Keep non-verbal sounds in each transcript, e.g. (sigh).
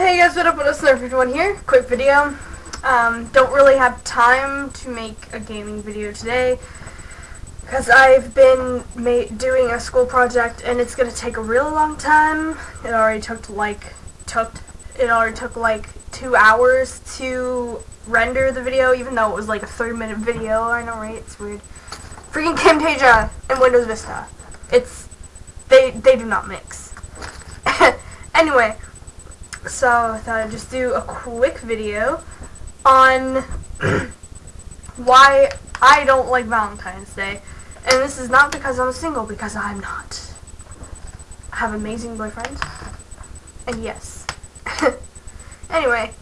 Hey guys, what up? What up? Snurf51 here. Quick video. Um, don't really have time to make a gaming video today because I've been doing a school project and it's gonna take a real long time. It already took like took it already took like two hours to render the video, even though it was like a 30 minute video. I know, right? It's weird. Freaking Camtasia and Windows Vista. It's they they do not mix. (laughs) anyway. So I thought I'd just do a quick video on (coughs) why I don't like Valentine's Day. And this is not because I'm single, because I'm not. I have amazing boyfriends. And yes. (laughs) anyway.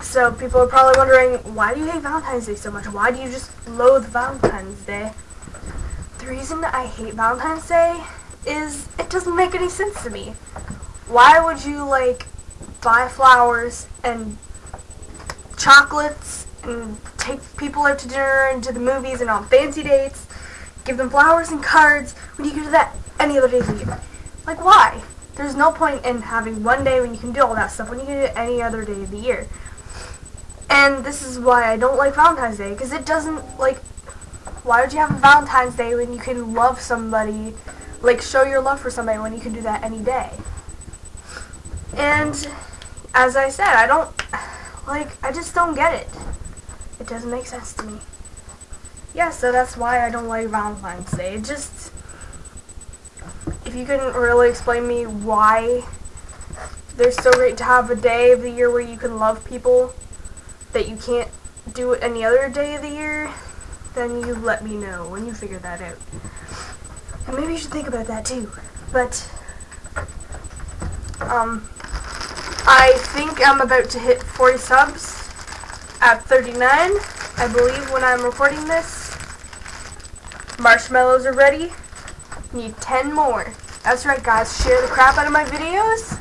So people are probably wondering, why do you hate Valentine's Day so much? Why do you just loathe Valentine's Day? The reason that I hate Valentine's Day is it doesn't make any sense to me why would you like buy flowers and chocolates and take people out to dinner and to the movies and on fancy dates, give them flowers and cards when you can do that any other day of the year? Like why? There's no point in having one day when you can do all that stuff when you can do it any other day of the year. And this is why I don't like Valentine's Day, because it doesn't, like, why would you have a Valentine's Day when you can love somebody, like, show your love for somebody when you can do that any day? And as I said, I don't, like, I just don't get it. It doesn't make sense to me. Yeah, so that's why I don't like Valentine's Day. It just, if you couldn't really explain me why they're so great to have a day of the year where you can love people that you can't do it any other day of the year, then you let me know when you figure that out. And maybe you should think about that too. But, um, I think I'm about to hit 40 subs at 39, I believe, when I'm recording this. Marshmallows are ready. Need 10 more. That's right, guys. Share the crap out of my videos.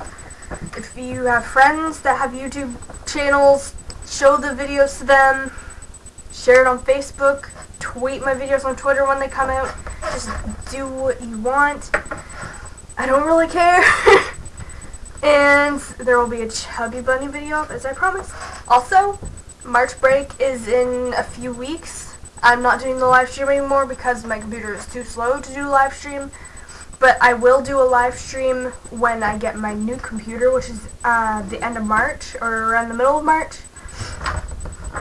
If you have friends that have YouTube channels, show the videos to them. Share it on Facebook. Tweet my videos on Twitter when they come out. Just do what you want. I don't really care. (laughs) And there will be a Chubby Bunny video as I promised. Also, March break is in a few weeks. I'm not doing the live stream anymore because my computer is too slow to do live stream. But I will do a live stream when I get my new computer, which is uh, the end of March, or around the middle of March.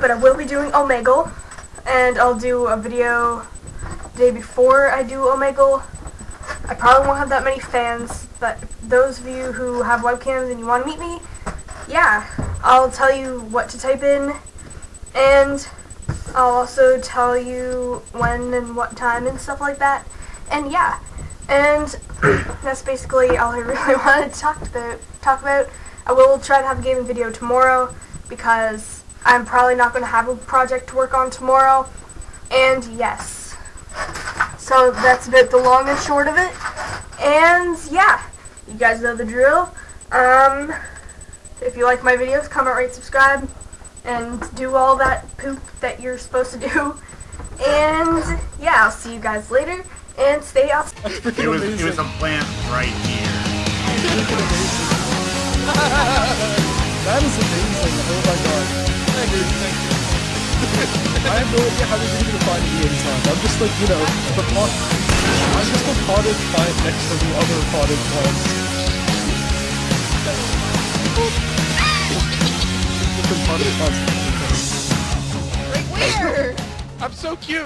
But I will be doing Omegle, and I'll do a video day before I do Omegle. I probably won't have that many fans, but those of you who have webcams and you want to meet me, yeah, I'll tell you what to type in, and I'll also tell you when and what time and stuff like that. And yeah, and (clears throat) that's basically all I (laughs) really wanted to talk about. Talk about. I will try to have a gaming video tomorrow because I'm probably not going to have a project to work on tomorrow. And yes, so that's a bit the long and short of it. And yeah. You guys know the drill. Um, if you like my videos, comment, rate, subscribe, and do all that poop that you're supposed to do. And yeah, I'll see you guys later. And stay out. That's freaking it was. It was a plant right here. (laughs) that is amazing. Oh my god. Thank you. Thank you. I have no idea how they're going to find me in time. I'm just like, you know, the pot. I'm just a potted plant next to the other potted plants. Right where? I'm so cute.